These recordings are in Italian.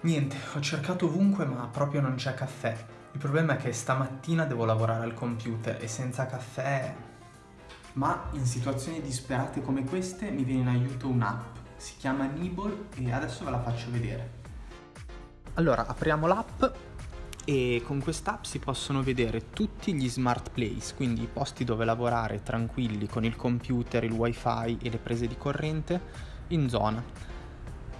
Niente, ho cercato ovunque ma proprio non c'è caffè. Il problema è che stamattina devo lavorare al computer e senza caffè... Ma in situazioni disperate come queste mi viene in aiuto un'app. Si chiama Nibble e adesso ve la faccio vedere. Allora, apriamo l'app e con quest'app si possono vedere tutti gli smart place, quindi i posti dove lavorare tranquilli con il computer, il wifi e le prese di corrente in zona.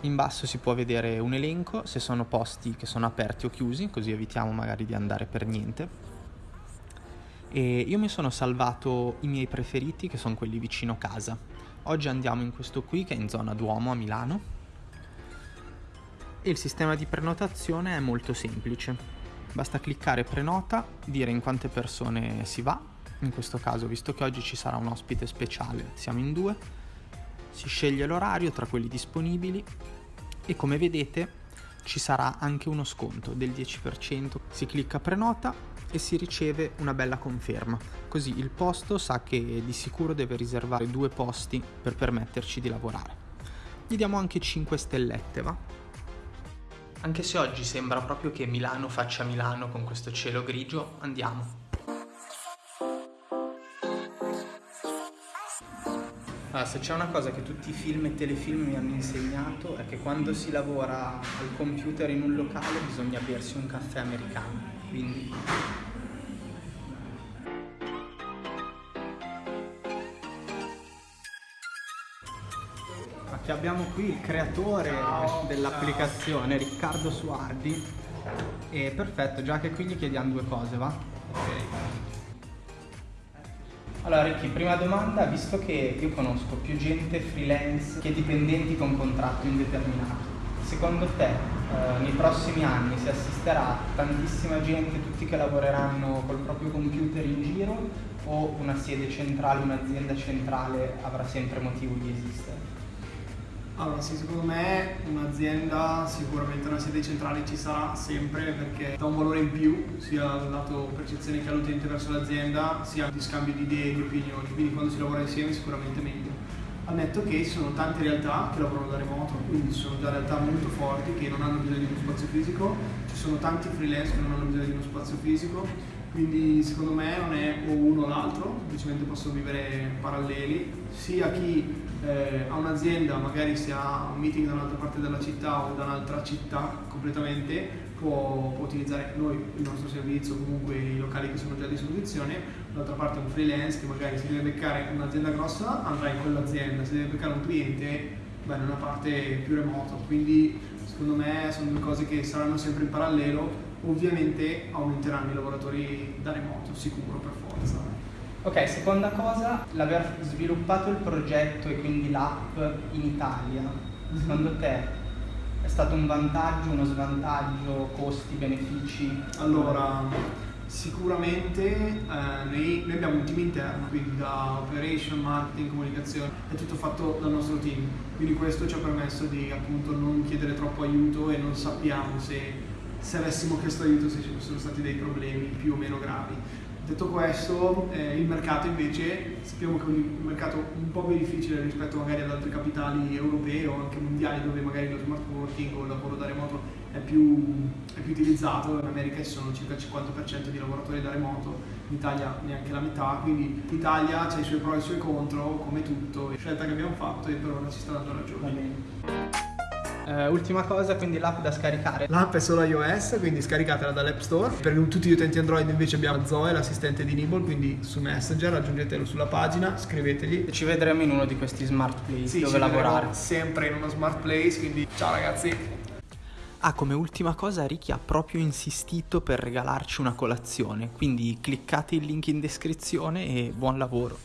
In basso si può vedere un elenco se sono posti che sono aperti o chiusi, così evitiamo magari di andare per niente. E io mi sono salvato i miei preferiti che sono quelli vicino casa. Oggi andiamo in questo qui che è in zona Duomo a Milano. E il sistema di prenotazione è molto semplice. Basta cliccare prenota, dire in quante persone si va. In questo caso, visto che oggi ci sarà un ospite speciale, siamo in due si sceglie l'orario tra quelli disponibili e come vedete ci sarà anche uno sconto del 10%. Si clicca prenota e si riceve una bella conferma. Così il posto sa che di sicuro deve riservare due posti per permetterci di lavorare. Gli diamo anche 5 stellette, va? Anche se oggi sembra proprio che Milano faccia Milano con questo cielo grigio, andiamo. Allora, se c'è una cosa che tutti i film e telefilm mi hanno insegnato è che quando si lavora al computer in un locale bisogna bersi un caffè americano. Quindi Che abbiamo qui il creatore dell'applicazione, Riccardo Suardi. E perfetto, già che qui gli chiediamo due cose, va? Ok. Allora Ricky, prima domanda, visto che io conosco più gente freelance che dipendenti con contratto indeterminato, secondo te eh, nei prossimi anni si assisterà tantissima gente, tutti che lavoreranno col proprio computer in giro o una sede centrale, un'azienda centrale avrà sempre motivo di esistere? Allora sì, secondo me un'azienda, sicuramente una sede centrale ci sarà sempre perché dà un valore in più sia dal lato percezione che all'utente verso l'azienda, sia di scambio di idee e di opinioni, quindi quando si lavora insieme sicuramente meglio. Al netto che ci sono tante realtà che lavorano da remoto, quindi ci sono già realtà molto forti che non hanno bisogno di uno spazio fisico, ci sono tanti freelance che non hanno bisogno di uno spazio fisico, quindi secondo me non è o uno o l'altro, semplicemente possono vivere paralleli, sia chi eh, a un'azienda, magari se ha un meeting da un'altra parte della città o da un'altra città completamente, può, può, utilizzare noi il nostro servizio, comunque i locali che sono già a disposizione, dall'altra parte un freelance che magari si deve beccare un'azienda grossa andrà in quell'azienda, se deve beccare un cliente beh, in una parte più remota, quindi secondo me sono due cose che saranno sempre in parallelo, ovviamente aumenteranno i lavoratori da remoto, sicuro per forza. Ok, seconda cosa, l'aver sviluppato il progetto e quindi l'app in Italia, secondo te è stato un vantaggio, uno svantaggio, costi, benefici? Allora, sicuramente eh, noi, noi, abbiamo un team interno, quindi da operation, marketing, comunicazione, è tutto fatto dal nostro team, quindi questo ci ha permesso di appunto non chiedere troppo aiuto e non sappiamo se, se avessimo chiesto aiuto se ci fossero stati dei problemi più o meno gravi Detto questo, eh, il mercato invece sappiamo che è un mercato un po' più difficile rispetto magari ad altri capitali europei o anche mondiali dove magari lo smart working o il lavoro da remoto è più, è più utilizzato. In America ci sono circa il 50% di lavoratori da remoto, in Italia neanche la metà, quindi l'Italia ha i suoi pro e i suoi contro, come tutto, scelta che abbiamo fatto e per ora ci sta dando ragione. Uh, ultima cosa, quindi l'app da scaricare. L'app è solo iOS, quindi scaricatela dall'App Store. Per tutti gli utenti Android invece abbiamo Zoe, l'assistente di Nibble, quindi su Messenger, aggiungetelo sulla pagina, scrivetegli. E ci vedremo in uno di questi smart place sì, dove lavorare. Sempre in uno smart place, quindi ciao ragazzi. Ah, come ultima cosa Ricky ha proprio insistito per regalarci una colazione, quindi cliccate il link in descrizione e buon lavoro.